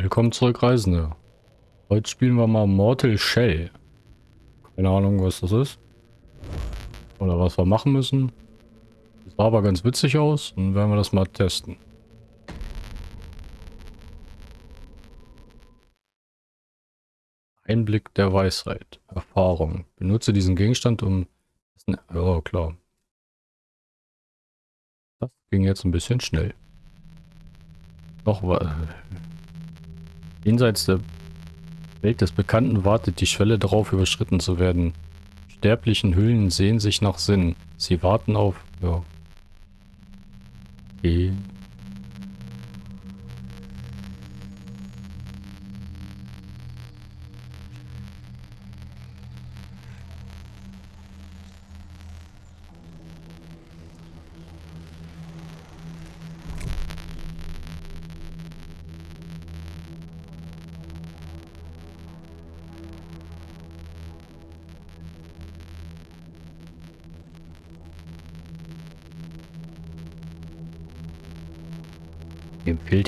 Willkommen zurück, Reisende. Heute spielen wir mal Mortal Shell. Keine Ahnung, was das ist. Oder was wir machen müssen. Das sah aber ganz witzig aus. Dann werden wir das mal testen. Einblick der Weisheit. Erfahrung. Benutze diesen Gegenstand, um... Ja, klar. Das ging jetzt ein bisschen schnell. Noch was. Jenseits der Welt des Bekannten wartet die Schwelle darauf, überschritten zu werden. Sterblichen Hüllen sehen sich nach Sinn. Sie warten auf... Ja. Okay.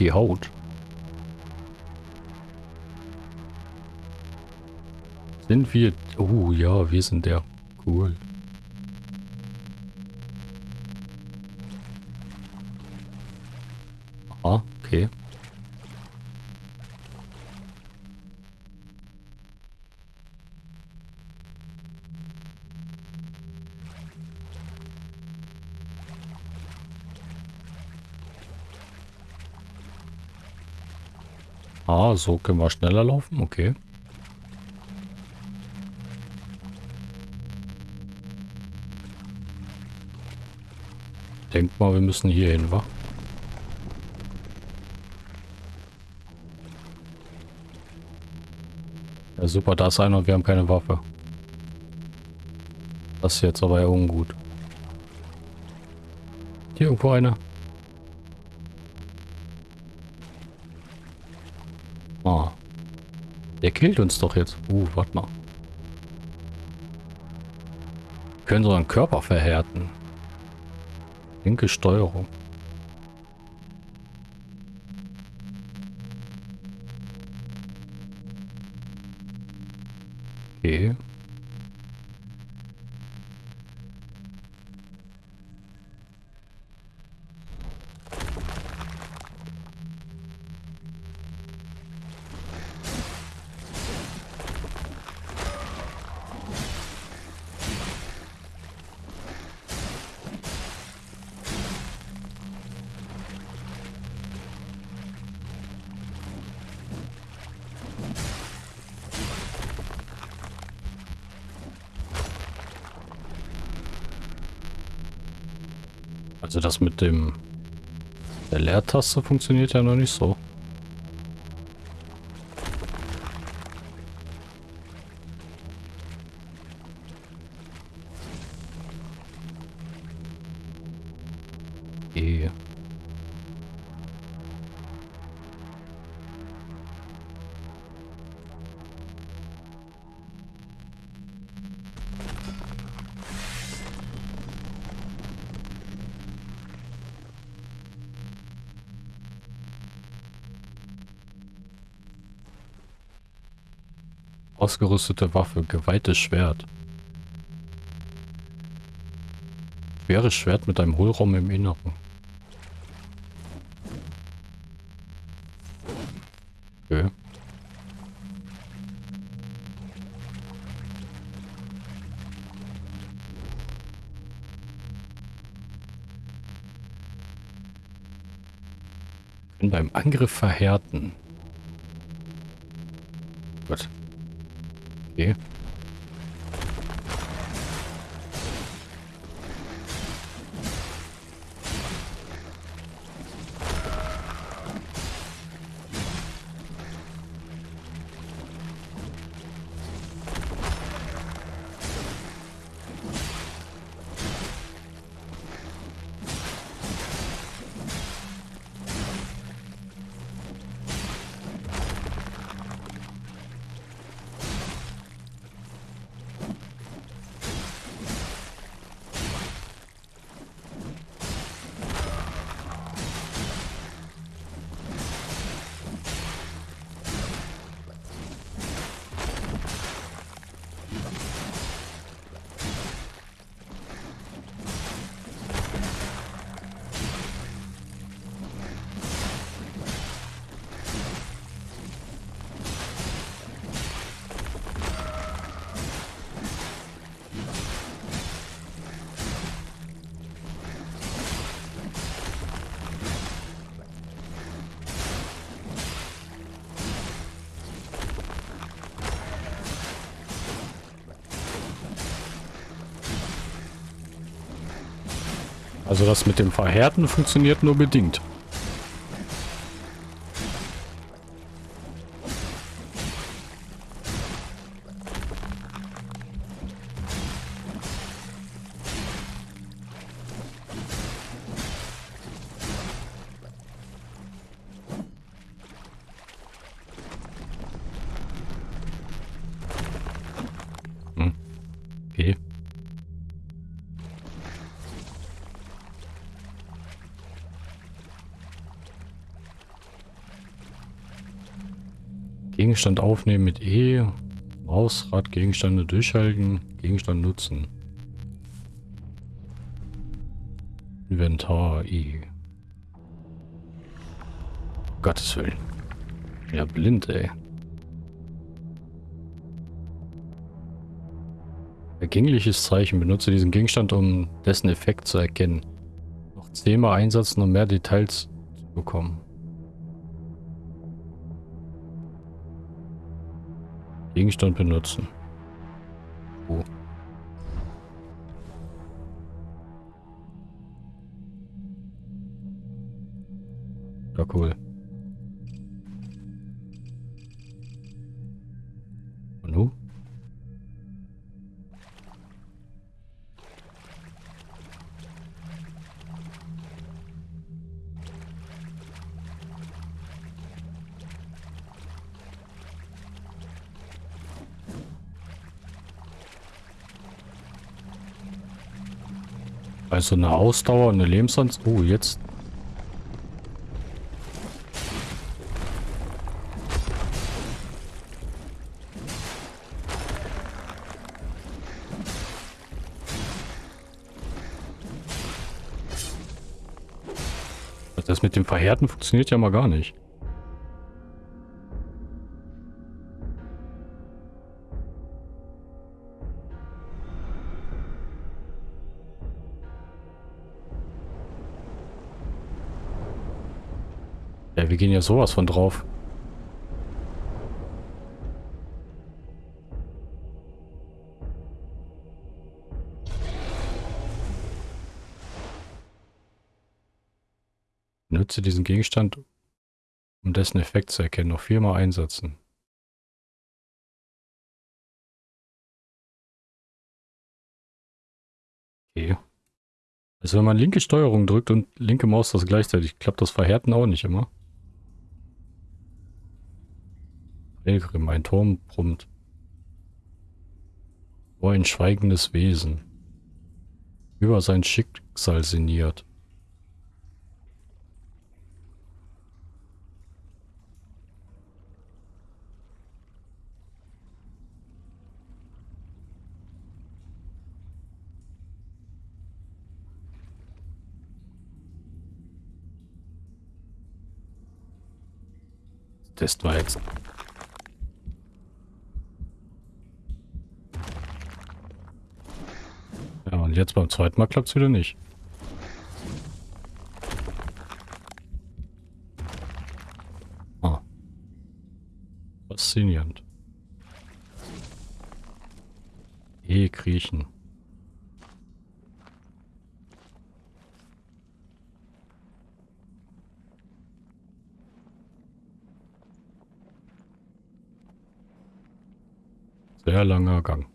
Die Haut. Sind wir... Oh ja, wir sind der. Cool. Ah, okay. So können wir schneller laufen. Okay. Denk mal, wir müssen hier hin, wa? Ja, super, da ist einer und wir haben keine Waffe. Das ist jetzt aber ja ungut. Hier irgendwo einer. Der killt uns doch jetzt. Uh, warte mal. Wir können so einen Körper verhärten. Linke Steuerung. Mit dem der Leertaste funktioniert ja noch nicht so. Ausgerüstete Waffe, geweihtes Schwert. Schweres Schwert mit einem Hohlraum im Inneren. Okay. Können beim Angriff verhärten. Gut. Okay. Das mit dem Verhärten funktioniert nur bedingt. Gegenstand aufnehmen mit E. Mausrad, Gegenstände durchhalten, Gegenstand nutzen. Inventar E. Gottes Willen. Ja, blind, ey. Ergängliches Zeichen. Benutze diesen Gegenstand, um dessen Effekt zu erkennen. Noch zehnmal einsetzen, um mehr Details zu bekommen. Gegenstand benutzen. Also eine Ausdauer, eine Lebensanzahl. Oh, jetzt. Das mit dem Verhärten funktioniert ja mal gar nicht. Gehen ja sowas von drauf. Nutze diesen Gegenstand, um dessen Effekt zu erkennen. Noch viermal einsetzen. Okay. Also wenn man linke Steuerung drückt und linke Maus das gleichzeitig, klappt das Verhärten auch nicht immer. Pilgrim, ein Turm brummt. Wo ein schweigendes Wesen. Über sein Schicksal sinniert. Test war jetzt Und jetzt beim zweiten Mal klappt es wieder nicht. Ah. Faszinierend. E kriechen. Sehr langer Gang.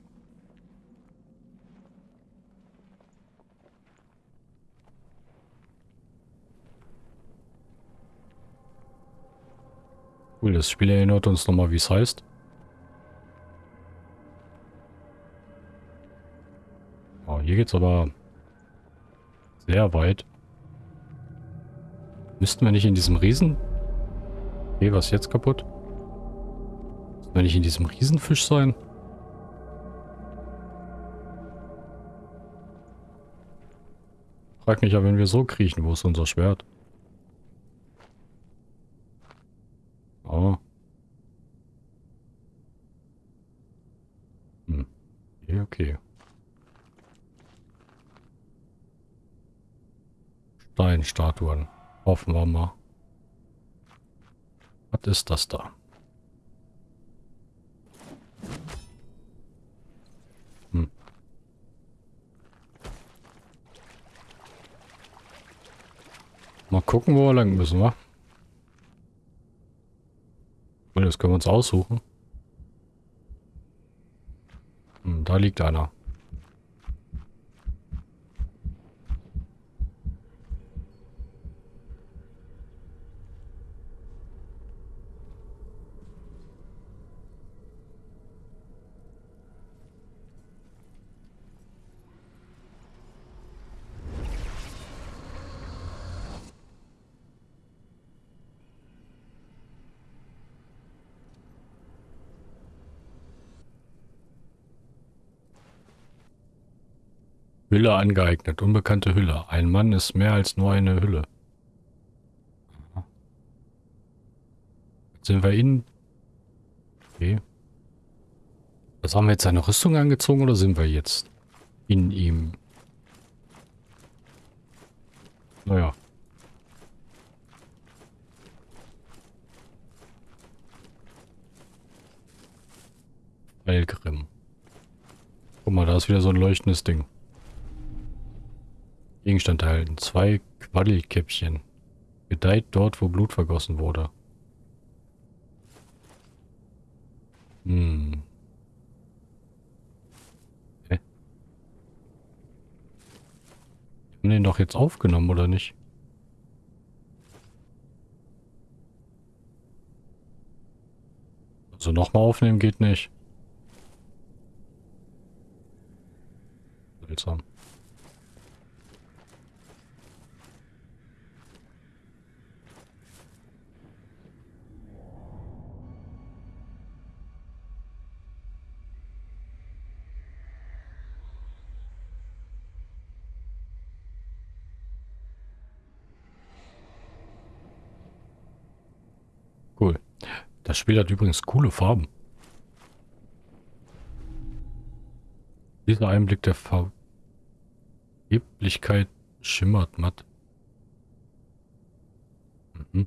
Cool, das Spiel erinnert uns nochmal, wie es heißt. Oh, hier geht's aber sehr weit. Müssten wir nicht in diesem Riesen... Okay, was ist jetzt kaputt? Müssten wir nicht in diesem Riesenfisch sein? Frag mich ja, wenn wir so kriechen, wo ist unser Schwert? Oh. Hm. Okay, okay. Steinstatuen. Hoffen wir mal. Was ist das da? gucken, wo wir lang müssen, wa? Das können wir uns aussuchen. Hm, da liegt einer. Hülle angeeignet. Unbekannte Hülle. Ein Mann ist mehr als nur eine Hülle. Jetzt sind wir in... Okay. Was haben wir jetzt seine Rüstung angezogen oder sind wir jetzt in ihm? Naja. Elgrim. Guck mal, da ist wieder so ein leuchtendes Ding. Gegenstand erhalten. Zwei Quaddelkäppchen. Gedeiht dort, wo Blut vergossen wurde. Hm. Hä? Haben den doch jetzt aufgenommen, oder nicht? Also nochmal aufnehmen geht nicht. Seltsam. Cool. Das Spiel hat übrigens coole Farben. Dieser Einblick der Vergeblichkeit schimmert matt. Mhm.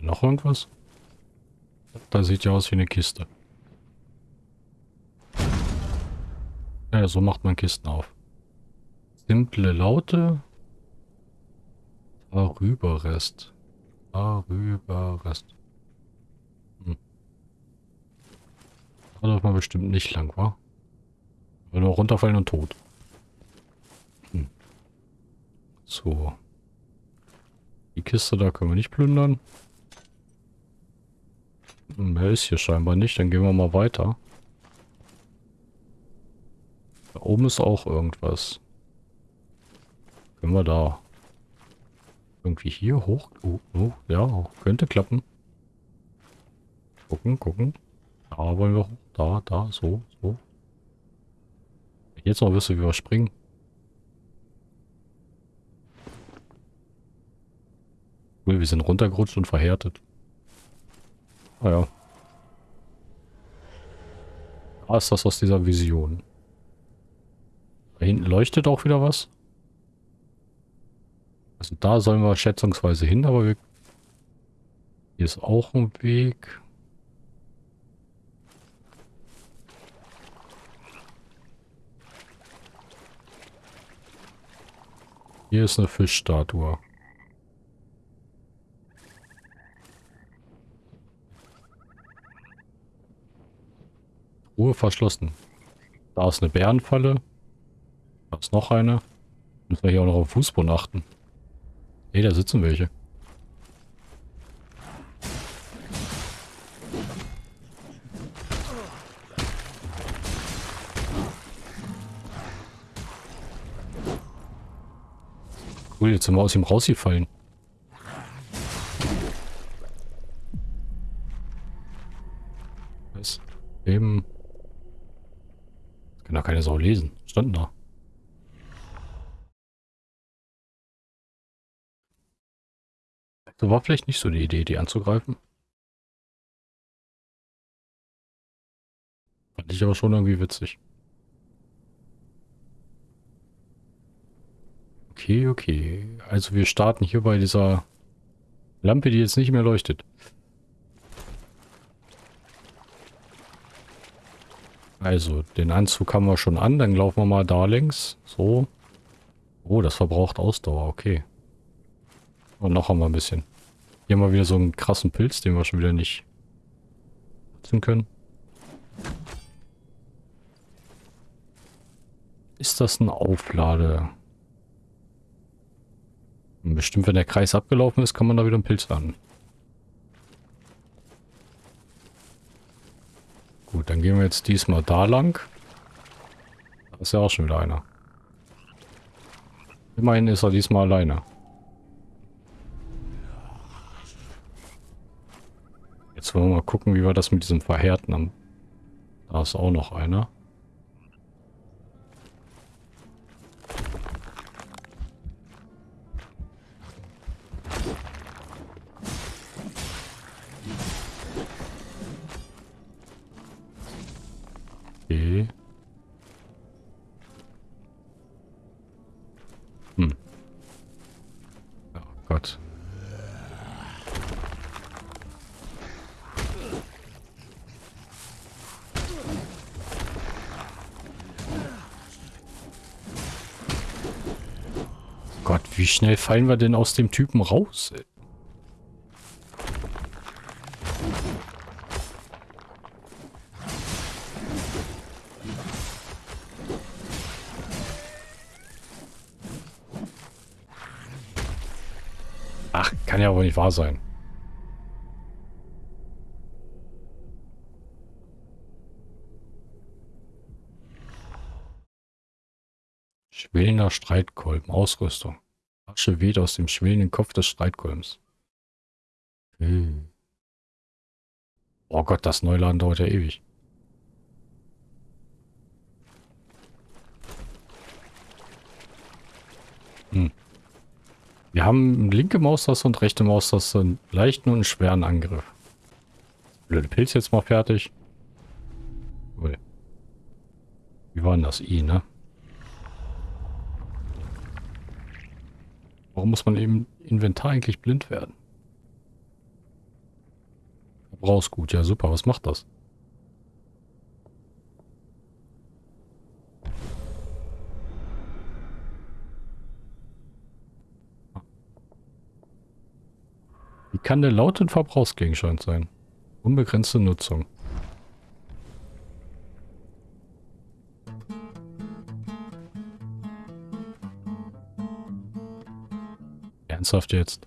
Noch irgendwas? Da sieht ja aus wie eine Kiste. Ja, so macht man Kisten auf. Simple Laute, Darüberrest. Darüberrest. Hm. Da darf man bestimmt nicht lang, wa? Wenn wir runterfallen und tot. Hm. So. Die Kiste da können wir nicht plündern. Mehr ist hier scheinbar nicht. Dann gehen wir mal weiter. Da oben ist auch irgendwas. Können wir da irgendwie hier hoch? Oh, oh, ja, könnte klappen. Gucken, gucken. Da wollen wir hoch. Da, da, so, so. Jetzt noch wüsste, wie wir springen. Cool, wir sind runtergerutscht und verhärtet. Ah ja. Da ist das aus dieser Vision. Da hinten leuchtet auch wieder was. Also da sollen wir schätzungsweise hin, aber wir... Hier ist auch ein Weg. Hier ist eine Fischstatue. Ruhe verschlossen. Da ist eine Bärenfalle. Da ist noch eine. Müssen wir hier auch noch auf Fußboden achten. Ne, da sitzen welche. Cool, jetzt sind wir aus ihm rausgefallen. Was? Eben. Kann doch keine Sau lesen. Standen da. Das war vielleicht nicht so die Idee, die anzugreifen. Fand ich aber schon irgendwie witzig. Okay, okay. Also wir starten hier bei dieser Lampe, die jetzt nicht mehr leuchtet. Also, den Anzug haben wir schon an. Dann laufen wir mal da längs. So. Oh, das verbraucht Ausdauer. Okay. Und noch haben wir ein bisschen. Hier haben wir wieder so einen krassen Pilz, den wir schon wieder nicht nutzen können. Ist das ein Auflade? Bestimmt, wenn der Kreis abgelaufen ist, kann man da wieder einen Pilz landen. Gut, dann gehen wir jetzt diesmal da lang. Da ist ja auch schon wieder einer. Immerhin ist er diesmal alleine. Jetzt wollen wir mal gucken, wie wir das mit diesem Verhärten haben. Da ist auch noch einer. Okay. Hm. Oh Gott. Gott, wie schnell fallen wir denn aus dem Typen raus? Ach, kann ja wohl nicht wahr sein. Schwelender Streitkolben. Ausrüstung. Asche weht aus dem schwelenden Kopf des Streitkolbens. Hm. Oh Gott, das Neuladen dauert ja ewig. Hm. Wir haben linke Maustaste und rechte Maustaste einen leichten und einen schweren Angriff. Blöde Pilz jetzt mal fertig. Wie war denn das I, ne? Warum muss man im Inventar eigentlich blind werden? Verbrauchsgut, ja super, was macht das? Wie kann der laut ein Verbrauchsgegenstand sein? Unbegrenzte Nutzung. Ernsthaft jetzt?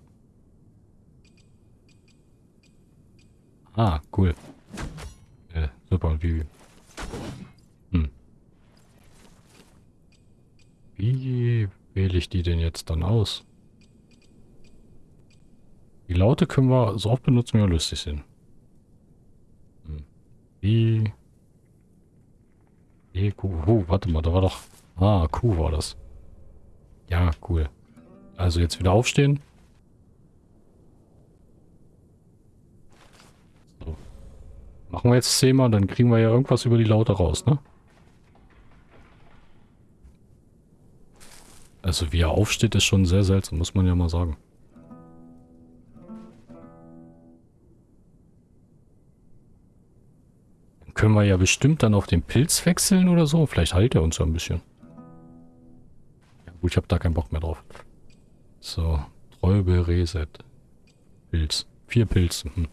Ah, cool. Äh, super, wie... Hm. Wie wähle ich die denn jetzt dann aus? Die Laute können wir so oft benutzen, wie wir lustig sind. Hm. Wie... E, Q, oh, warte mal, da war doch... Ah, Q war das. Ja, cool. Also jetzt wieder aufstehen. So. Machen wir jetzt zehnmal, dann kriegen wir ja irgendwas über die Laute raus, ne? Also wie er aufsteht, ist schon sehr seltsam, muss man ja mal sagen. Dann können wir ja bestimmt dann auf den Pilz wechseln oder so. Vielleicht heilt er uns ja ein bisschen. Ja gut, ich habe da keinen Bock mehr drauf. So, Träube, Reset. Pilz. Vier Pilze. Hm.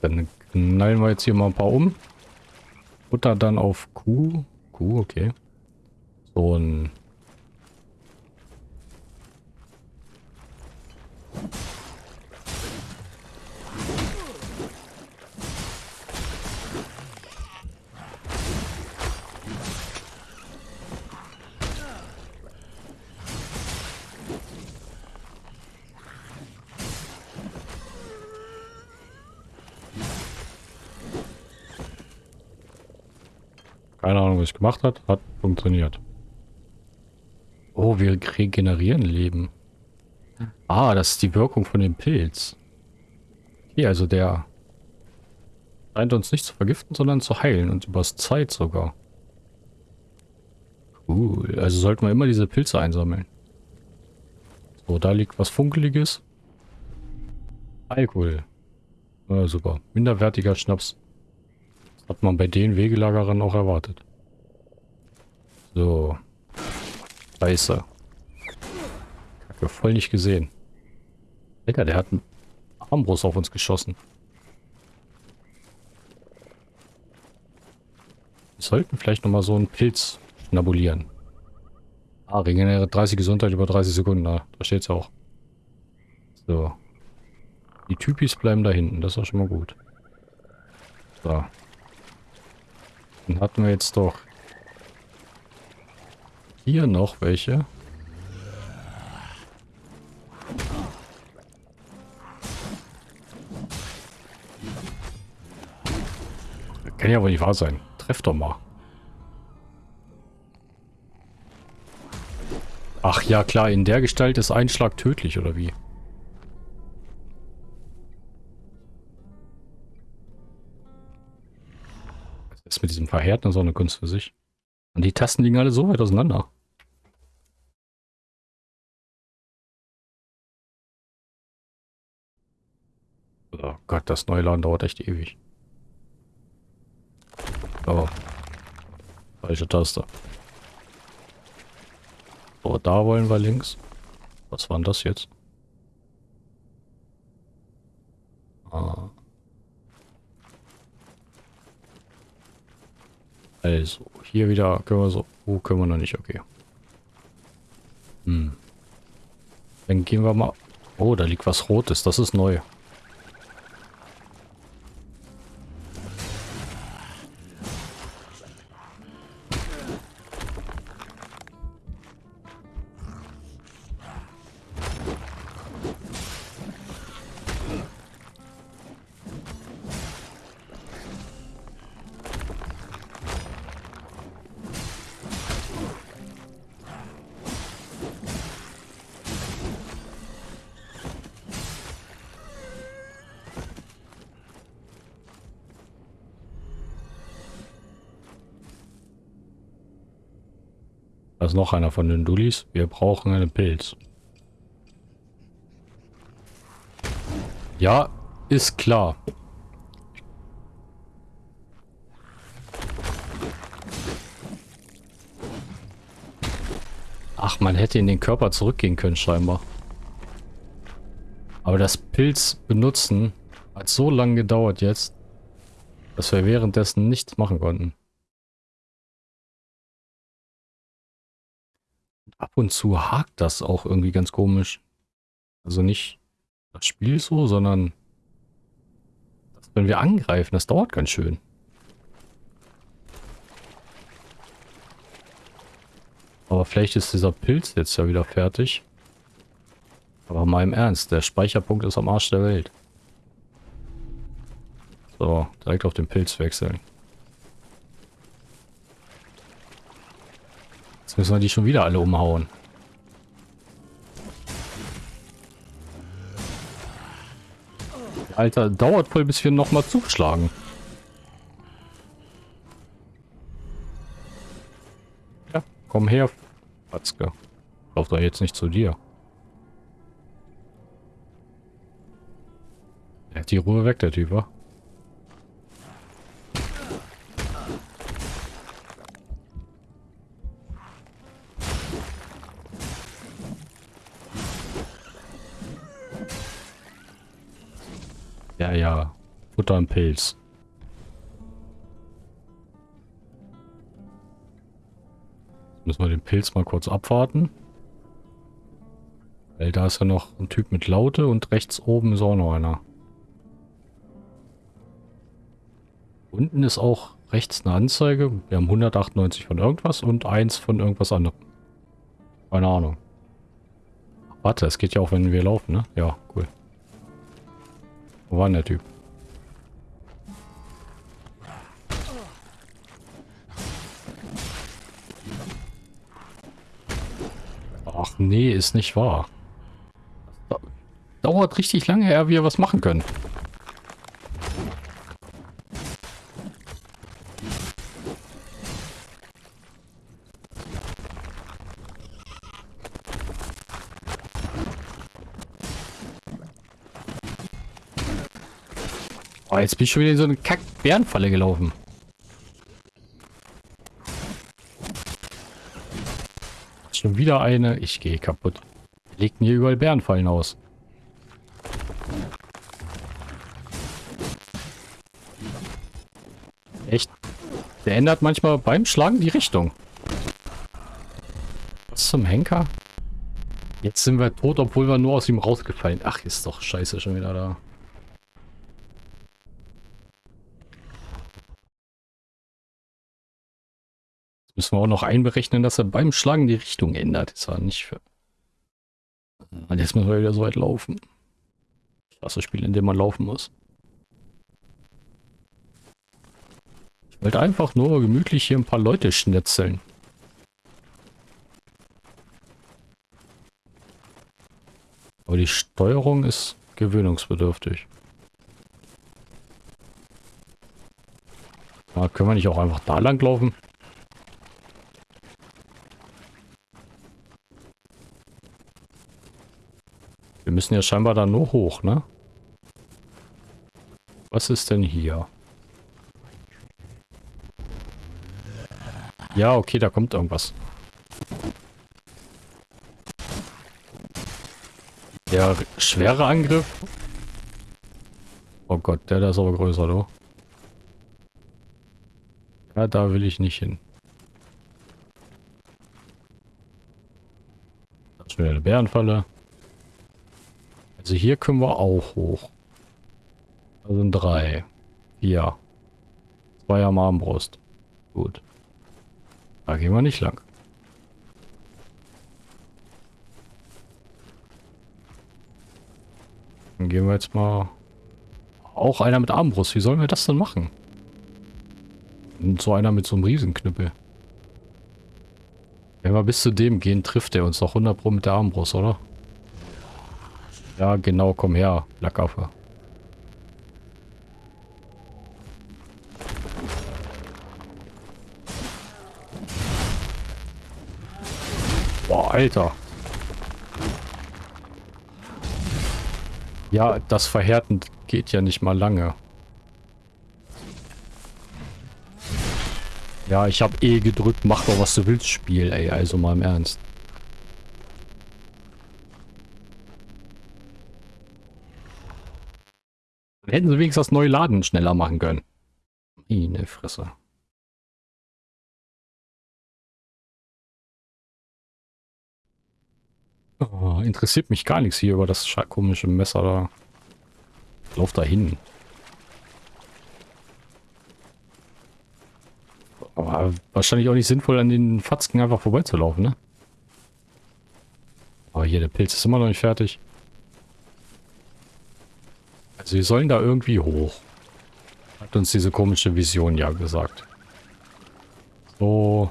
Dann knallen wir jetzt hier mal ein paar um. Butter dann auf Q. Q, okay. So ein... Keine Ahnung, was ich gemacht hat. Hat funktioniert. Oh, wir regenerieren Leben. Ah, das ist die Wirkung von dem Pilz. Okay, also der scheint uns nicht zu vergiften, sondern zu heilen und übers Zeit sogar. Cool. Also sollten wir immer diese Pilze einsammeln. So, da liegt was Funkeliges. Alkohol. Ja, super. Minderwertiger Schnaps. Hat man bei den Wegelagerern auch erwartet. So. Scheiße. Kacke, voll nicht gesehen. Alter, der hat einen Armbrust auf uns geschossen. Wir sollten vielleicht nochmal so einen Pilz schnabulieren. Ah, regeneriert 30 Gesundheit über 30 Sekunden. Da, da steht es auch. So. Die Typis bleiben da hinten. Das ist auch schon mal gut. So. Dann hatten wir jetzt doch hier noch welche. Kann ja wohl nicht wahr sein. Treff doch mal. Ach ja, klar, in der Gestalt ist ein Schlag tödlich, oder wie? Ist mit diesem Verhärten so eine Kunst für sich? Und die Tasten liegen alle so weit auseinander. Oh Gott, das Neuladen dauert echt ewig. Oh. Falsche Taste. So, da wollen wir links. Was war denn das jetzt? Ah. Also, hier wieder können wir so... Oh, können wir noch nicht, okay. Hm. Dann gehen wir mal... Oh, da liegt was Rotes, das ist neu. Da ist noch einer von den Dullis. Wir brauchen einen Pilz. Ja, ist klar. Ach, man hätte in den Körper zurückgehen können scheinbar. Aber das Pilz benutzen hat so lange gedauert jetzt, dass wir währenddessen nichts machen konnten. Ab und zu hakt das auch irgendwie ganz komisch. Also nicht das Spiel so, sondern wenn wir angreifen, das dauert ganz schön. Aber vielleicht ist dieser Pilz jetzt ja wieder fertig. Aber mal im Ernst, der Speicherpunkt ist am Arsch der Welt. So, direkt auf den Pilz wechseln. Müssen wir die schon wieder alle umhauen. Alter, dauert voll, bis wir nochmal zuschlagen. Ja, komm her, Patzke. Lauf doch jetzt nicht zu dir. Er hat die Ruhe weg, der Typ, wa? Ja, ja. Futter und Pilz. Jetzt müssen wir den Pilz mal kurz abwarten. Weil da ist ja noch ein Typ mit Laute und rechts oben ist auch noch einer. Unten ist auch rechts eine Anzeige. Wir haben 198 von irgendwas und eins von irgendwas anderem. Keine Ahnung. warte, es geht ja auch, wenn wir laufen, ne? Ja, cool. Wo war denn der Typ? Ach nee, ist nicht wahr. Dauert richtig lange, ehe wir was machen können. jetzt bin ich schon wieder in so eine Kack-Bärenfalle gelaufen. Schon wieder eine. Ich gehe kaputt. Legten hier überall Bärenfallen aus. Echt? Der ändert manchmal beim Schlagen die Richtung. Was zum Henker? Jetzt sind wir tot, obwohl wir nur aus ihm rausgefallen. Ach, ist doch scheiße schon wieder da. Müssen wir auch noch einberechnen, dass er beim Schlagen die Richtung ändert. Ist ja nicht für... Und jetzt müssen wir wieder so weit laufen. Das Spiel, in dem man laufen muss. Ich wollte einfach nur gemütlich hier ein paar Leute schnitzeln. Aber die Steuerung ist gewöhnungsbedürftig. Ja, können wir nicht auch einfach da lang laufen? Wir müssen ja scheinbar da nur hoch, ne? Was ist denn hier? Ja, okay, da kommt irgendwas. Der schwere Angriff. Oh Gott, der da ist aber größer, du. Ja, da will ich nicht hin. Das Bärenfalle. Also hier können wir auch hoch. Da sind drei. Vier. Zwei am Armbrust. Gut. Da gehen wir nicht lang. Dann gehen wir jetzt mal... Auch einer mit Armbrust. Wie sollen wir das denn machen? Und so einer mit so einem Riesenknüppel. Wenn wir bis zu dem gehen, trifft er uns doch 100 Pro mit der Armbrust, oder? Ja, genau, komm her, Lackaffe. Boah, Alter. Ja, das Verhärten geht ja nicht mal lange. Ja, ich habe eh gedrückt, mach doch was du willst, Spiel, ey, also mal im Ernst. Hätten sie wenigstens das neue Laden schneller machen können. Meine Fresse. Oh, interessiert mich gar nichts hier über das komische Messer da. Lauf da hin. Aber wahrscheinlich auch nicht sinnvoll, an den Fatzken einfach vorbeizulaufen, ne? Aber hier, der Pilz ist immer noch nicht fertig. Wir sollen da irgendwie hoch. Hat uns diese komische Vision ja gesagt. So.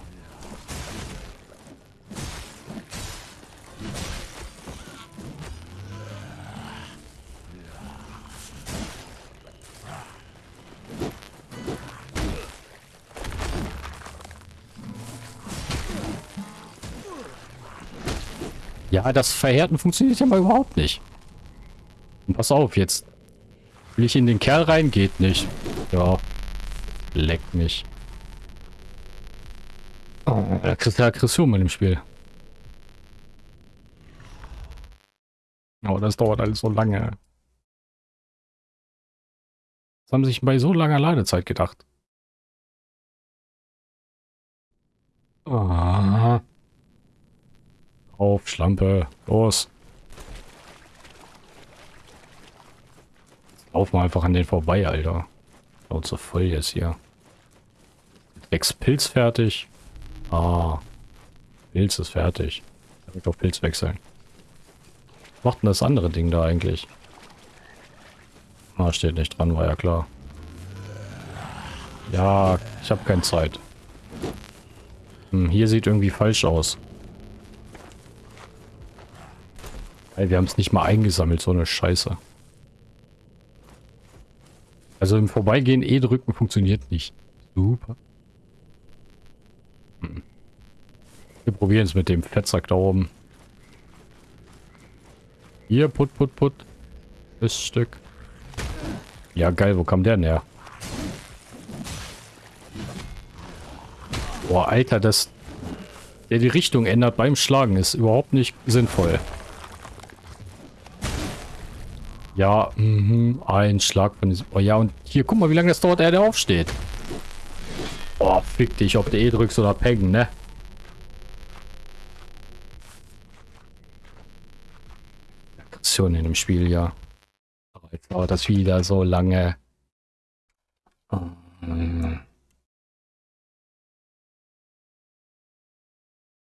Ja, das Verhärten funktioniert ja mal überhaupt nicht. Und pass auf, jetzt will ich in den Kerl rein? Geht nicht. Ja. Leckt mich. Oh, da kriegst du Aggression mit dem Spiel. Aber das dauert alles so lange. Was haben sich bei so langer Ladezeit gedacht? Ah. Auf, Schlampe. Los. Lauf mal einfach an den vorbei, Alter. Schaut so voll jetzt hier. Sechs Pilz fertig. Ah. Pilz ist fertig. Direkt auf Pilz wechseln. Was macht denn das andere Ding da eigentlich? Ah, steht nicht dran, war ja klar. Ja, ich habe keine Zeit. Hm, hier sieht irgendwie falsch aus. Ey, wir haben es nicht mal eingesammelt, so eine Scheiße. Also im Vorbeigehen E drücken funktioniert nicht. Super. Hm. Wir probieren es mit dem Fettsack da oben. Hier, put, put, put. Das Stück. Ja, geil, wo kam der denn her? Boah, Alter, das... der die Richtung ändert beim Schlagen, ist überhaupt nicht sinnvoll. Ja, mhm, ein Schlag von diesem... Oh ja, und hier, guck mal, wie lange das dauert, er der aufsteht. Oh, fick dich, ob du E drückst oder Peng, ne? Aggression in dem Spiel, ja. Aber jetzt dauert das wieder so lange.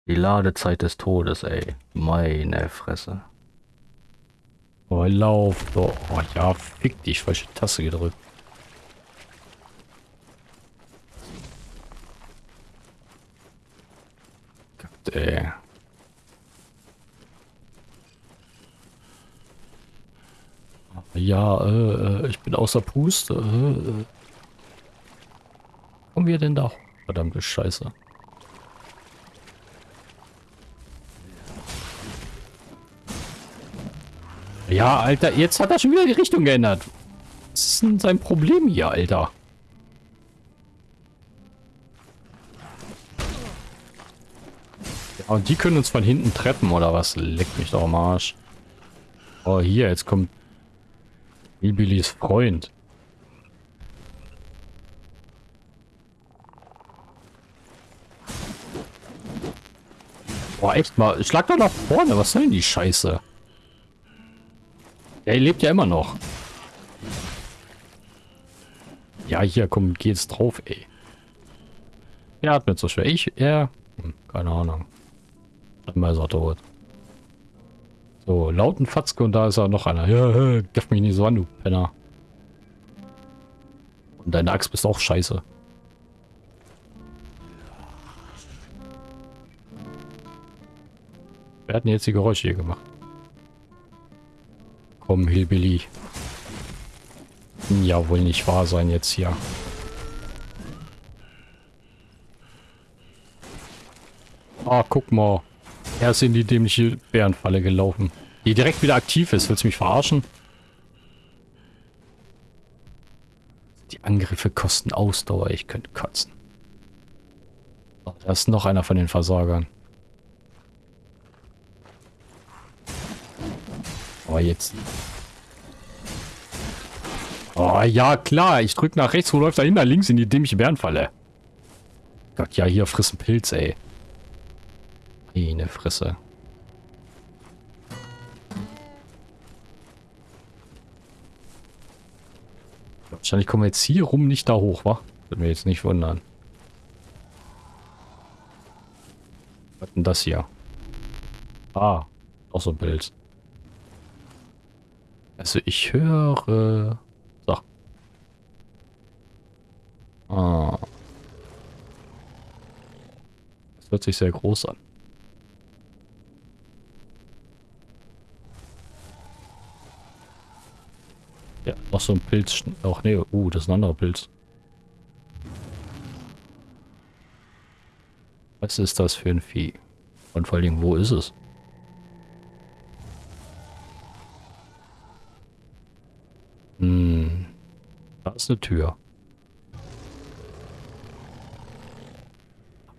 Die Ladezeit des Todes, ey. Meine Fresse. Oh, lauf doch. Oh ja, fick dich, falsche Taste gedrückt. Gott, ey. Ja, äh, ich bin außer Puste. Äh, äh. Kommen wir denn da? Verdammte Scheiße. Ja, Alter, jetzt hat er schon wieder die Richtung geändert. Was ist denn sein Problem hier, Alter? Ja, und die können uns von hinten treppen, oder was? Leckt mich doch am Arsch. Oh, hier, jetzt kommt Hillbillys Freund. Boah, echt mal. Schlag doch nach vorne. Was soll denn die Scheiße? Er lebt ja immer noch. Ja, hier, komm, geht's drauf, ey. Er atmet so schwer. Ich, er, hm, keine Ahnung. Einmal ist er tot. So, lauten Fatzke und da ist er noch einer. Ja, gaff mich nicht so an, du Penner. Und deine Axt bist auch scheiße. Wer hat denn jetzt die Geräusche hier gemacht? Komm, Hillbilly. Ja, wohl nicht wahr sein jetzt hier. Ah, guck mal. Er ist in die dämliche Bärenfalle gelaufen. Die direkt wieder aktiv ist. Willst du mich verarschen? Die Angriffe kosten Ausdauer. Ich könnte kotzen. Oh, da ist noch einer von den Versagern. Oh, jetzt. Oh, ja, klar. Ich drück nach rechts. Wo läuft er hin? Da links in die dämliche Bärenfalle. Gott, ja, hier frissen Pilz, ey. Eine Fresse. Wahrscheinlich kommen wir jetzt hier rum nicht da hoch, wa? Würde mir jetzt nicht wundern. Was denn das hier? Ah, auch so ein Bild. Also ich höre... So. Ah. Das hört sich sehr groß an. Ja, noch so ein Pilz. Ach nee, uh, das ist ein anderer Pilz. Was ist das für ein Vieh? Und vor Dingen, wo ist es? Hm. Da ist eine Tür.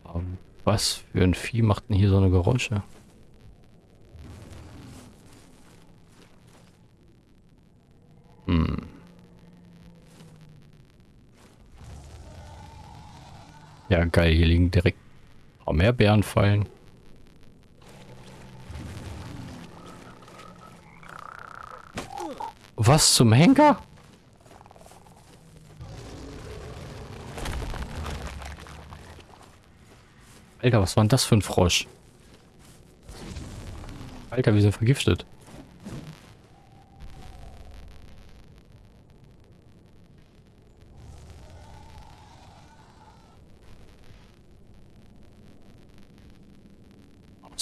Aber was für ein Vieh macht denn hier so eine Geräusche? Hm. Ja, geil. Hier liegen direkt auch mehr Bärenfallen. Was zum Henker? Alter, was war denn das für ein Frosch? Alter, wir sind vergiftet.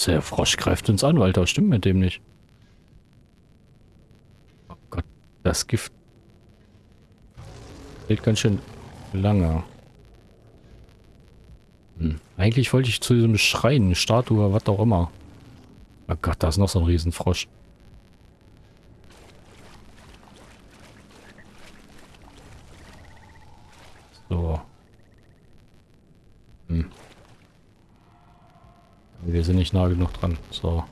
Der Frosch greift uns an, Alter. Stimmt mit dem nicht. Oh Gott, das Gift hält ganz schön lange. Eigentlich wollte ich zu diesem Schrein, Statue, was auch immer. Oh Gott, da ist noch so ein Riesenfrosch. So. Hm. Wir sind nicht nah genug dran. So.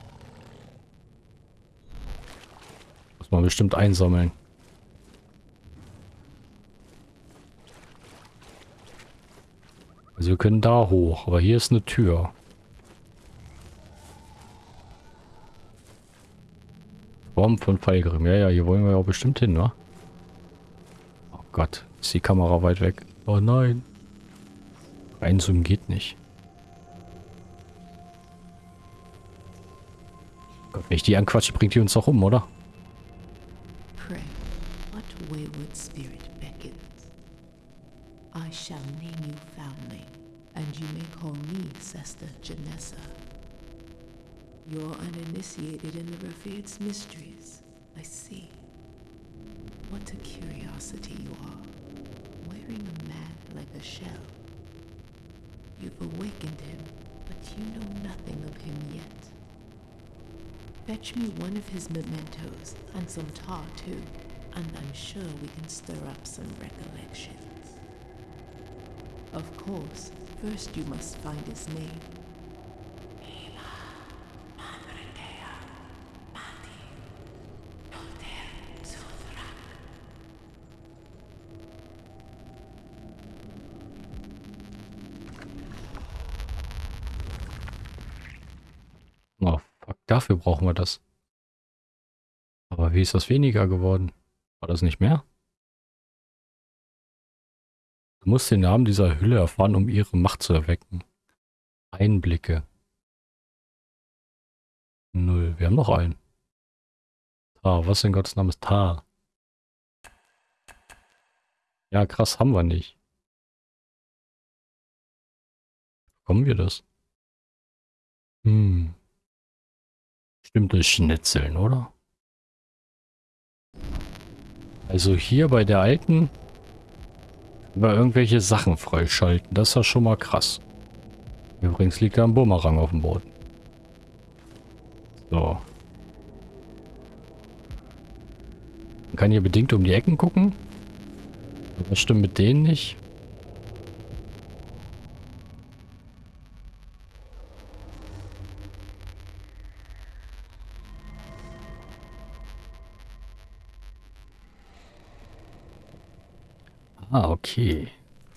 Muss man bestimmt einsammeln. Also wir können da hoch, aber hier ist eine Tür. Form von Pfeilgrim. Ja, ja, hier wollen wir ja auch bestimmt hin, ne? Oh Gott, ist die Kamera weit weg. Oh nein. Reinzoomen geht nicht. Gott, wenn ich die anquatsche, bringt die uns doch um, oder? Pray, what wayward spirit beckons? I shall name you Foundling, and you may call me Sesta Janessa. You're uninitiated in the Rafird's mysteries. I see. What a curiosity you are, wearing a man like a shell. You've awakened him, but you know nothing of him yet. Fetch me one of his mementos, and some tar too, and I'm sure we can stir up some recollections. Of course, first you must find his name. Dafür brauchen wir das. Aber wie ist das weniger geworden? War das nicht mehr? Du musst den Namen dieser Hülle erfahren, um ihre Macht zu erwecken. Einblicke. Null. Wir haben noch einen. Tar. Was in Gottes Namen ist Tar? Ja, krass, haben wir nicht. Bekommen wir das? Hm. Stimmt durch Schnitzeln, oder? Also hier bei der alten über irgendwelche Sachen freischalten. Das ist ja schon mal krass. Übrigens liegt da ein Bumerang auf dem Boden. So. Man kann hier bedingt um die Ecken gucken. Was stimmt mit denen nicht? Ah, okay.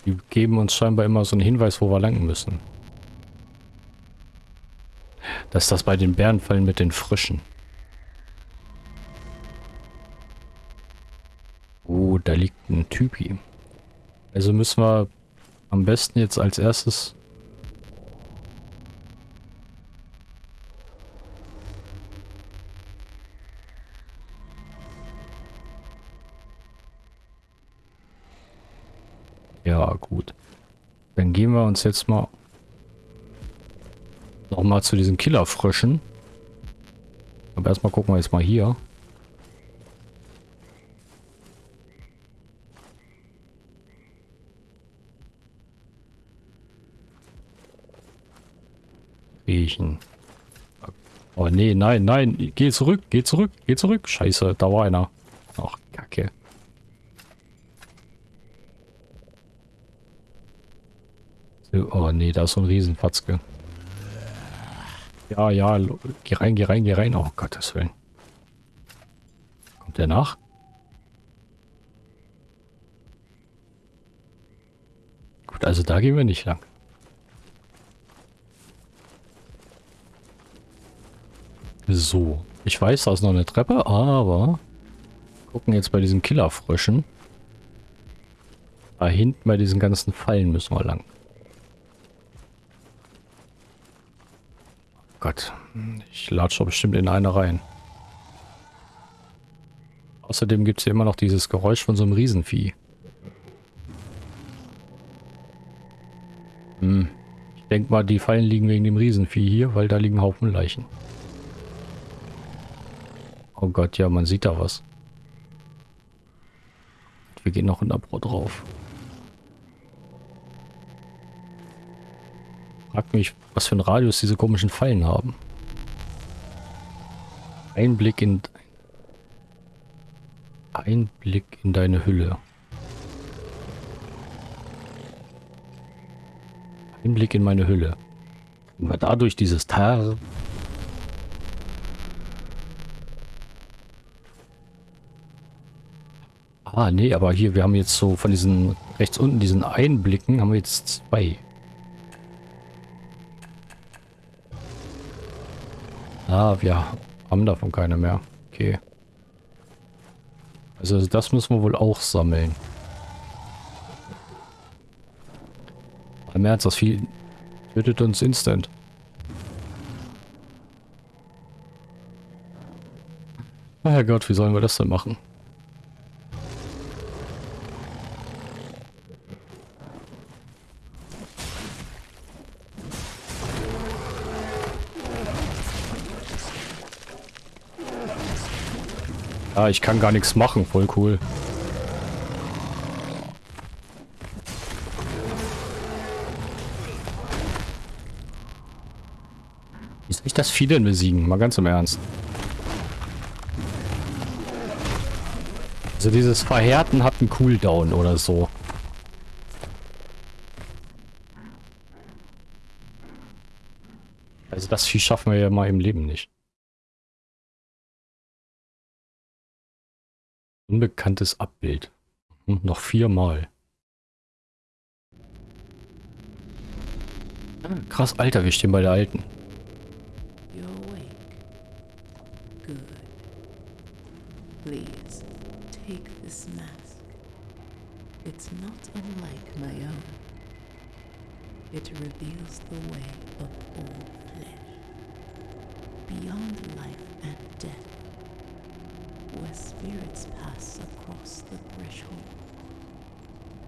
Die geben uns scheinbar immer so einen Hinweis, wo wir lang müssen. Das ist das bei den Bärenfallen mit den Frischen. Oh, da liegt ein Typi. Also müssen wir am besten jetzt als erstes Gut. Dann gehen wir uns jetzt mal nochmal zu diesen Killerfröschen. Aber erstmal gucken wir jetzt mal hier. Riechen. Oh nee, nein, nein. Geh zurück, geh zurück, geh zurück. Scheiße, da war einer. Ach, Kacke. Oh nee, da ist so ein Riesenfatzke. Ja, ja, geh rein, geh rein, geh rein. Oh Gottes Willen. Kommt der nach? Gut, also da gehen wir nicht lang. So. Ich weiß, da ist noch eine Treppe, aber gucken jetzt bei diesen Killerfröschen. Da hinten bei diesen ganzen Fallen müssen wir lang. Gott, ich latsche bestimmt in eine rein. Außerdem gibt es hier immer noch dieses Geräusch von so einem Riesenvieh. Hm. Ich denke mal, die Fallen liegen wegen dem Riesenvieh hier, weil da liegen Haufen Leichen. Oh Gott, ja, man sieht da was. Wir gehen noch in Abro drauf. Frag mich, was für ein Radius diese komischen Fallen haben. Einblick in... Einblick in deine Hülle. Einblick in meine Hülle. wir dadurch dieses Tar. Ah, nee, aber hier, wir haben jetzt so von diesen rechts unten diesen Einblicken, haben wir jetzt zwei. Ah, wir haben davon keine mehr. Okay. Also das müssen wir wohl auch sammeln. Im Ernst, das Vieh tötet uns instant. Herrgott, wie sollen wir das denn machen? Ja, ich kann gar nichts machen. Voll cool. Wie soll ich das Vieh denn besiegen? Mal ganz im Ernst. Also dieses Verhärten hat einen Cooldown oder so. Also das Vieh schaffen wir ja mal im Leben nicht. Unbekanntes Abbild. Hm, noch viermal. Krass, Alter, wir stehen bei der Alten. Please, take this mask. It's not unlike my own. It reveals the way of all flesh. Beyond life and death where spirits pass across the threshold.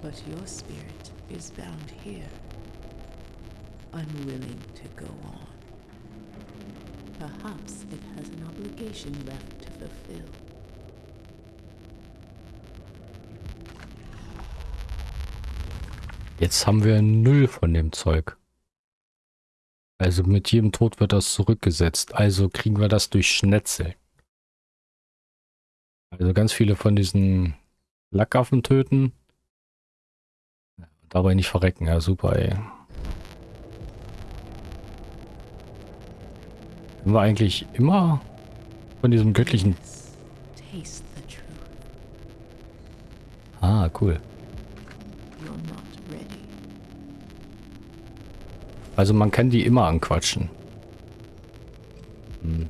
But your spirit is bound here, unwilling to go on. Perhaps it has an obligation left to fulfill. Jetzt haben wir null von dem Zeug. Also mit jedem Tod wird das zurückgesetzt. Also kriegen wir das durch Schnetzel. Also ganz viele von diesen Lackaffen töten. Dabei nicht verrecken. Ja, super, ey. Sind wir eigentlich immer von diesem göttlichen... Ah, cool. Also man kann die immer anquatschen. Hm.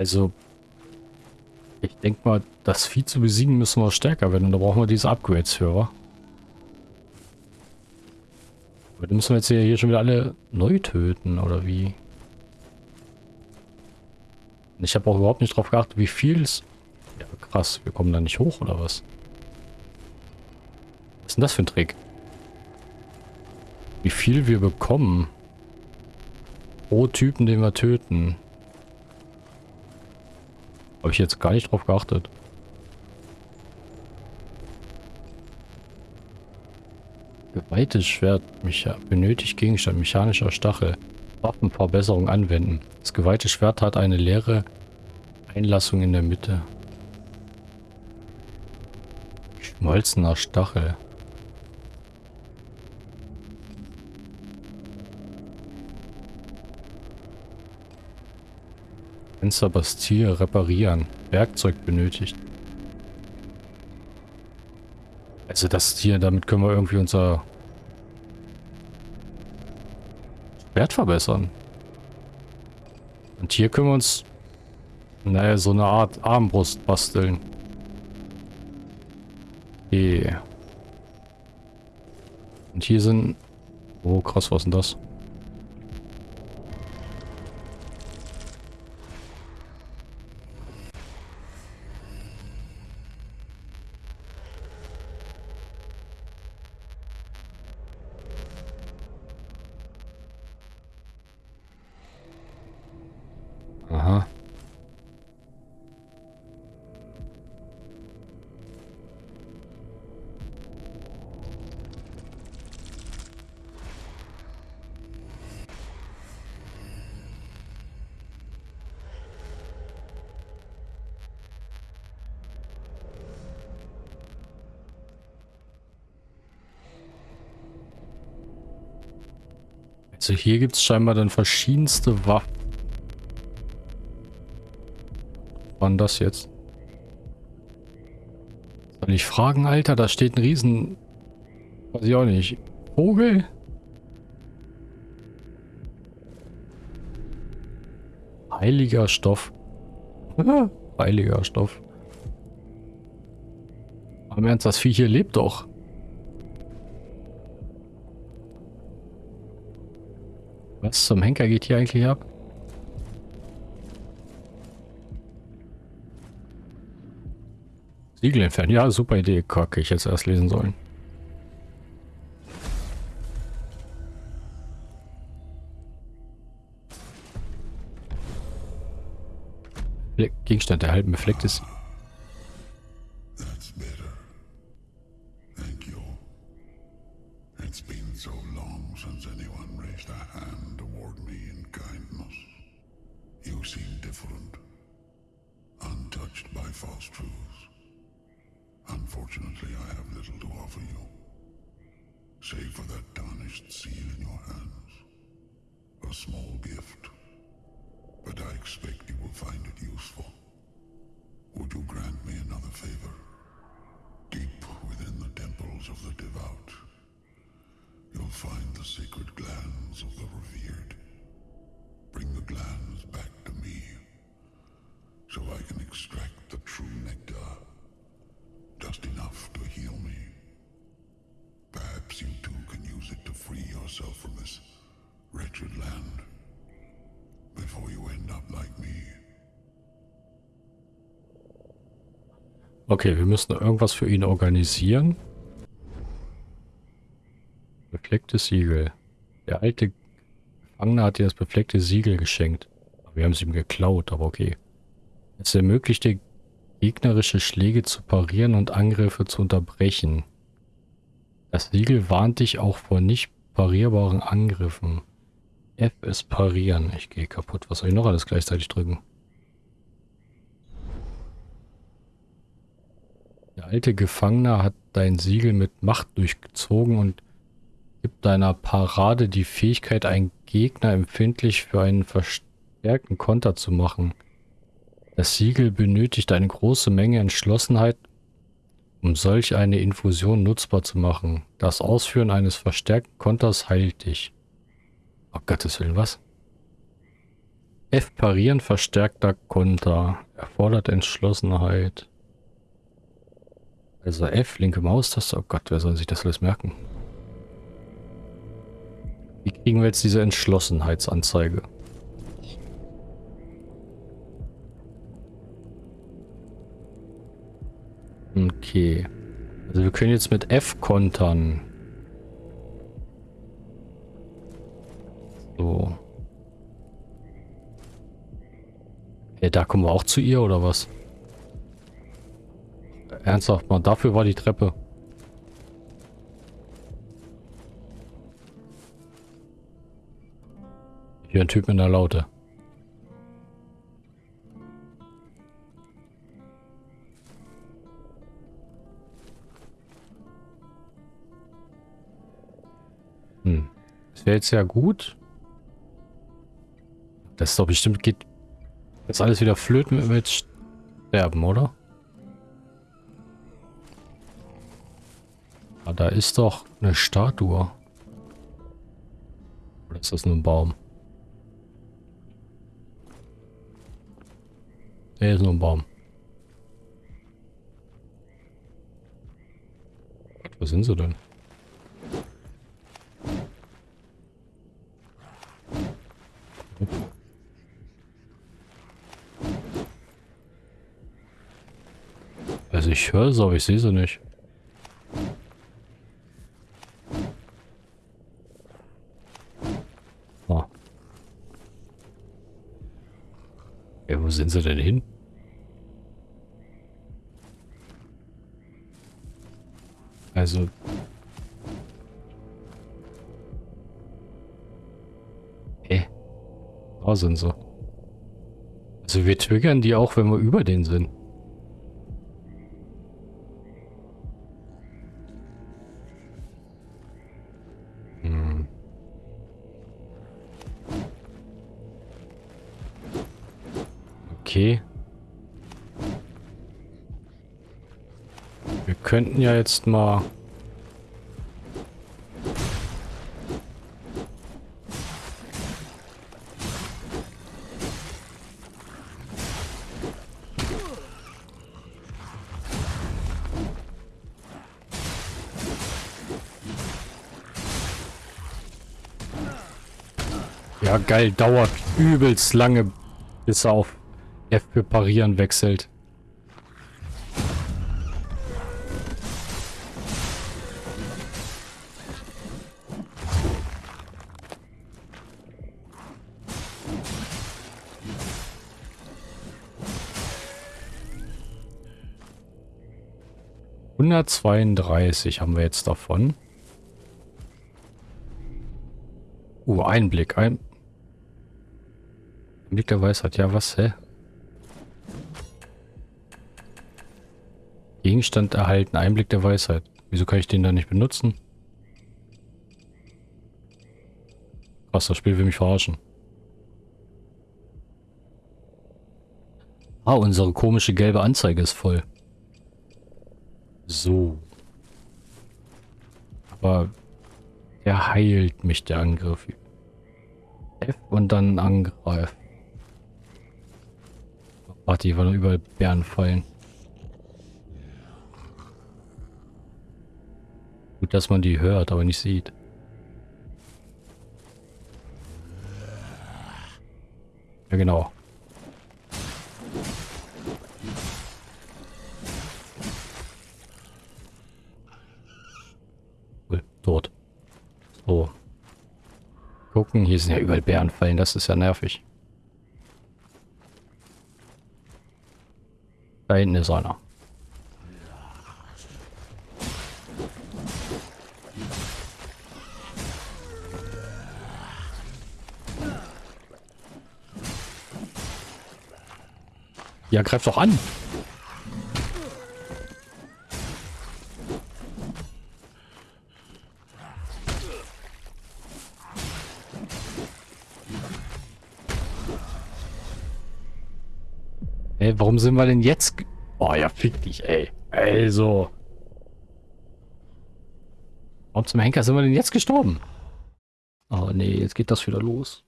Also, ich denke mal, das Vieh zu besiegen müssen wir stärker werden. Und da brauchen wir diese Upgrades für, wa? Aber dann müssen wir jetzt hier schon wieder alle neu töten, oder wie? Ich habe auch überhaupt nicht drauf geachtet, wie viel es... Ja, krass. Wir kommen da nicht hoch, oder was? Was ist denn das für ein Trick? Wie viel wir bekommen. Pro Typen, den wir töten. Habe ich jetzt gar nicht drauf geachtet. Geweihtes Schwert benötigt Gegenstand mechanischer Stachel. Waffenverbesserung anwenden. Das geweihte Schwert hat eine leere Einlassung in der Mitte. Schmolzener Stachel. Fenster Bastille reparieren. Werkzeug benötigt. Also das hier, damit können wir irgendwie unser Wert verbessern. Und hier können wir uns, naja, so eine Art Armbrust basteln. Okay. Und hier sind... Oh krass, was ist denn das? Also hier gibt es scheinbar dann verschiedenste Waffen. Denn das jetzt? Soll ich fragen, Alter? Da steht ein Riesen... Weiß ich auch nicht. Vogel? Heiliger Stoff. Heiliger Stoff. Im Ernst, das Vieh hier lebt doch. Was zum Henker geht hier eigentlich ab? Siegel entfernen. Ja, super Idee. Kacke, ich jetzt erst lesen sollen. Gegenstand erhalten, beflecktes Okay, wir müssen irgendwas für ihn organisieren. Beflecktes Siegel. Der alte Gefangene hat dir das befleckte Siegel geschenkt. Wir haben es ihm geklaut, aber okay. Es ermöglicht dir, gegnerische Schläge zu parieren und Angriffe zu unterbrechen. Das Siegel warnt dich auch vor nicht parierbaren Angriffen. F ist parieren. Ich gehe kaputt. Was soll ich noch alles gleichzeitig drücken? Alte Gefangene hat dein Siegel mit Macht durchgezogen und gibt deiner Parade die Fähigkeit, einen Gegner empfindlich für einen verstärkten Konter zu machen. Das Siegel benötigt eine große Menge Entschlossenheit, um solch eine Infusion nutzbar zu machen. Das Ausführen eines verstärkten Konters heilt dich. Oh Gottes Willen, was? F parieren verstärkter Konter. Erfordert Entschlossenheit. Also F, linke Maustaste. Oh Gott, wer soll sich das alles merken? Wie kriegen wir jetzt diese Entschlossenheitsanzeige? Okay. Also wir können jetzt mit F kontern. So. Ja, da kommen wir auch zu ihr, oder was? Ernsthaft mal, dafür war die Treppe. Hier ein Typ in der Laute. Hm. Das wäre jetzt ja gut. Das ist doch bestimmt geht jetzt alles wieder flöten mit, mit Sterben, oder? Ah, da ist doch eine Statue. Oder ist das nur ein Baum? Der ist nur ein Baum. Wo sind sie denn? Also ich höre sie, aber ich sehe sie nicht. Wo sind sie denn hin? Also... Hä? Da sind sie. Also wir triggern die auch, wenn wir über den sind. Könnten ja jetzt mal... Ja, geil, dauert übelst lange, bis er auf F für Parieren wechselt. Hundertzweiunddreißig haben wir jetzt davon. Uh, Einblick. Ein Einblick der Weisheit. Ja, was, hä? Gegenstand erhalten. Einblick der Weisheit. Wieso kann ich den da nicht benutzen? Was, das Spiel will mich verarschen. Ah, unsere komische gelbe Anzeige ist voll. So. Aber er heilt mich, der Angriff. F und dann angreifen. Warte, hier waren überall Bären fallen. Gut, dass man die hört, aber nicht sieht. Ja, genau. Tot. So. Gucken, hier sind ja überall Bärenfallen, das ist ja nervig. Da hinten ist einer. Ja, greif doch an. Warum sind wir denn jetzt... Oh ja, fick dich, ey. Also. Warum zum Henker sind wir denn jetzt gestorben? Oh nee, jetzt geht das wieder los.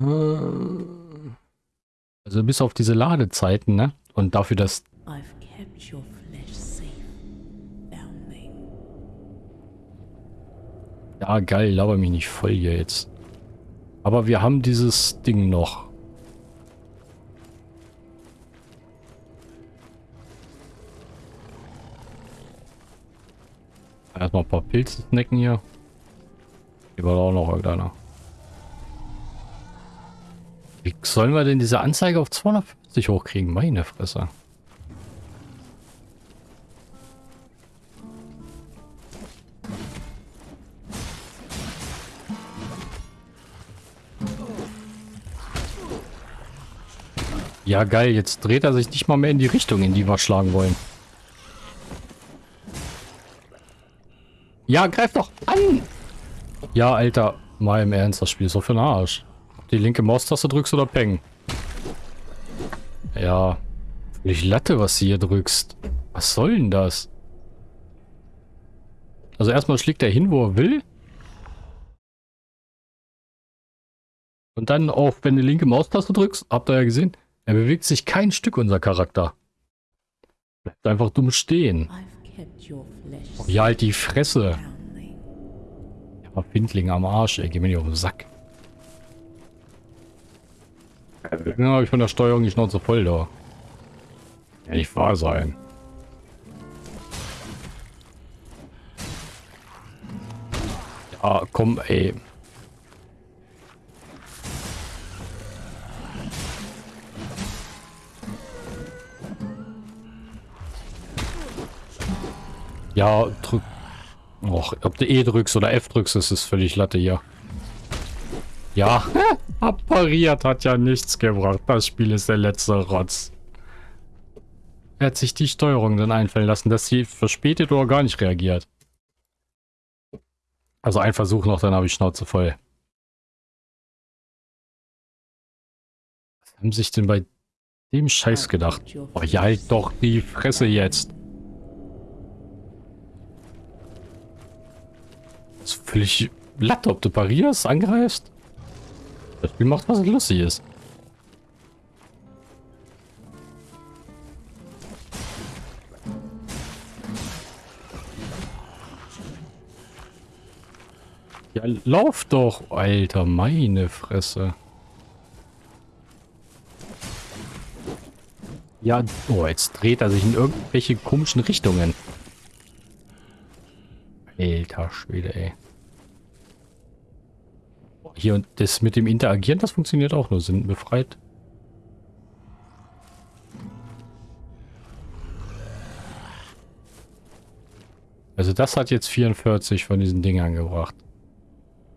Äh... Also bis auf diese Ladezeiten, ne? Und dafür, dass... Ja, geil, laber mich nicht voll hier jetzt. Aber wir haben dieses Ding noch. Erstmal ein paar Pilze snacken hier. Hier war auch noch irgendeiner. Wie sollen wir denn diese Anzeige auf 250 hochkriegen? Meine Fresse. Ja, geil. Jetzt dreht er sich nicht mal mehr in die Richtung, in die wir schlagen wollen. Ja, greif doch an! Ja, Alter. Mal im Ernst, das Spiel ist so für den Arsch die linke Maustaste drückst oder Peng. Ja. Völlig Latte, was du hier drückst. Was soll denn das? Also erstmal schlägt er hin, wo er will. Und dann auch, wenn du linke Maustaste drückst, habt ihr ja gesehen, er bewegt sich kein Stück, unser Charakter. Bleibt einfach dumm stehen. Oh, ja, halt die Fresse. Ja, Findling am Arsch, ey, geh mir nicht auf den Sack. Dann habe ich von der Steuerung die Schnauze voll da. Ja, nicht wahr sein. Ja, komm, ey. Ja, drück. Och, ob du E drückst oder F drückst, ist es völlig Latte hier. Ja. Appariert hat ja nichts gebracht. Das Spiel ist der letzte Rotz. Er hat sich die Steuerung dann einfallen lassen, dass sie verspätet oder gar nicht reagiert. Also ein Versuch noch, dann habe ich Schnauze voll. Haben sich denn bei dem Scheiß gedacht? Oh, ja, halt doch die Fresse jetzt. Ist völlig Latte, ob du parierst, angreifst. Das Spiel macht was Lustiges. Ja, lauf doch, Alter, meine Fresse. Ja, oh, jetzt dreht er sich in irgendwelche komischen Richtungen. Alter Schwede, ey. Hier und das mit dem Interagieren, das funktioniert auch nur. Sind befreit. Also das hat jetzt 44 von diesen Dingern gebracht.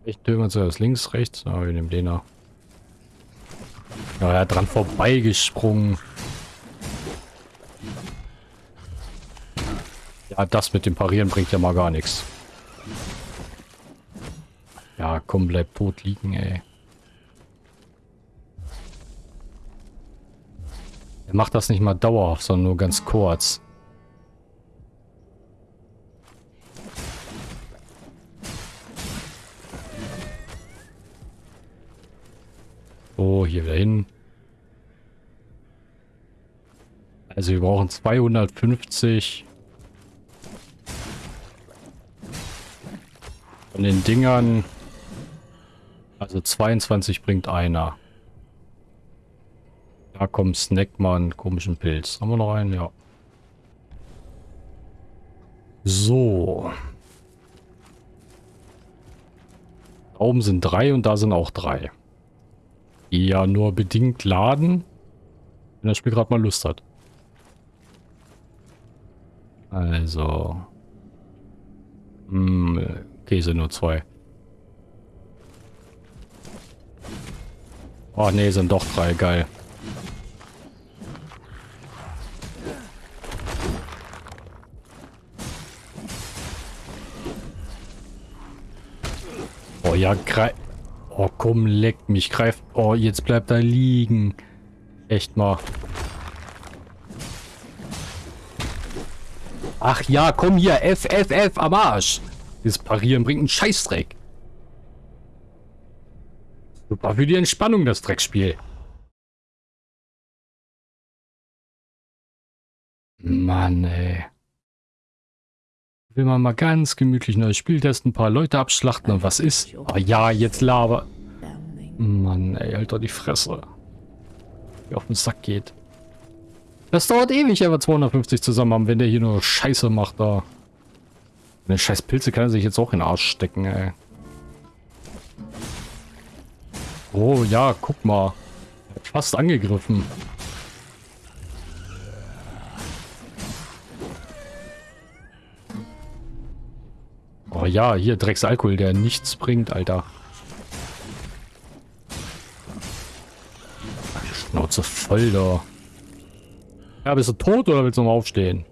Ich mal zuerst links, rechts. Aber wir nehmen den da. Ja, er hat dran vorbeigesprungen. Ja, das mit dem Parieren bringt ja mal gar nichts. Ja, komm, bleib tot liegen, ey. Er macht das nicht mal dauerhaft, sondern nur ganz kurz. Oh, hier wieder hin. Also wir brauchen 250 von den Dingern. Also 22 bringt einer. Da kommt Snackman, komischen Pilz. Haben wir noch einen? Ja. So. Da oben sind drei und da sind auch drei. Die ja nur bedingt laden, wenn das Spiel gerade mal Lust hat. Also. Hm, sind nur zwei. Oh ne, sind doch drei, geil. Oh ja, greif... Oh komm, leck mich, greif... Oh, jetzt bleibt er liegen. Echt mal. Ach ja, komm hier, F, F, F am Arsch. Dieses Parieren bringt einen Scheißdreck. Super für die Entspannung, das Dreckspiel. Mann, ey. Will man mal ganz gemütlich neues Spiel testen, ein paar Leute abschlachten und was ist? Oh ja, jetzt Lava. Mann, ey, Alter, die Fresse. Wie auf den Sack geht. Das dauert ewig, aber 250 zusammen haben, wenn der hier nur Scheiße macht da. Eine scheiß Pilze kann er sich jetzt auch in den Arsch stecken, ey. Oh ja, guck mal. Fast angegriffen. Oh ja, hier Drecksalkohol, der nichts bringt, Alter. Schnauze voll da. Ja, bist du tot oder willst du noch aufstehen?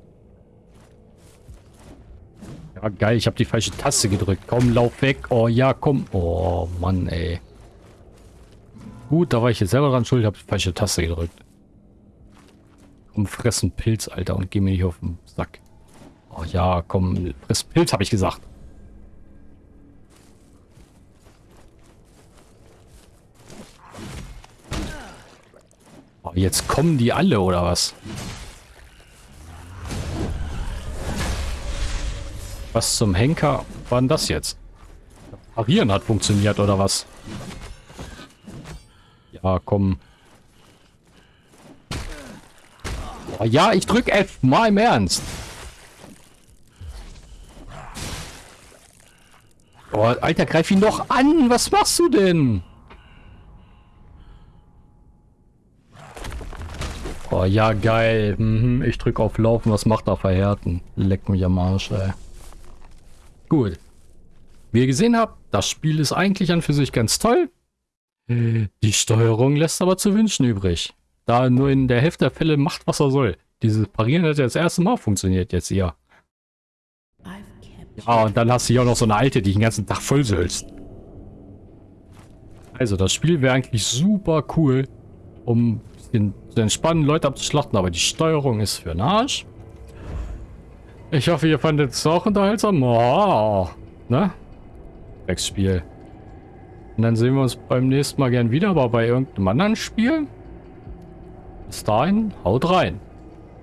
Ja, geil, ich habe die falsche Taste gedrückt. Komm, lauf weg. Oh ja, komm. Oh, Mann, ey. Gut, da war ich jetzt selber dran schuld, habe die falsche Taste gedrückt. Komm, fressen Pilz, Alter, und geh mir nicht auf den Sack. Oh ja, komm, friss Pilz, habe ich gesagt. Oh, jetzt kommen die alle, oder was? Was zum Henker war denn das jetzt? Parieren hat funktioniert, oder was? Ja, komm. Oh, ja, ich drück F. Mal im Ernst. Oh, Alter, greif ihn doch an. Was machst du denn? Oh, ja, geil. Mhm, ich drück auf Laufen. Was macht er verhärten? Leck mich am Arsch, ey. Gut. Wie ihr gesehen habt, das Spiel ist eigentlich an für sich ganz toll. Die Steuerung lässt aber zu wünschen übrig. Da nur in der Hälfte der Fälle macht, was er soll. Dieses Parieren hat ja das erste Mal funktioniert jetzt hier. Ja, und dann hast du hier auch noch so eine alte, die den ganzen Tag vollsölzt. Also, das Spiel wäre eigentlich super cool. um ein bisschen entspannen, Leute abzuschlachten, aber die Steuerung ist für den Arsch. Ich hoffe, ihr fandet es auch unterhaltsam. Oh, ne? Spiel. Und dann sehen wir uns beim nächsten Mal gern wieder, aber bei irgendeinem anderen Spiel. Bis dahin, haut rein.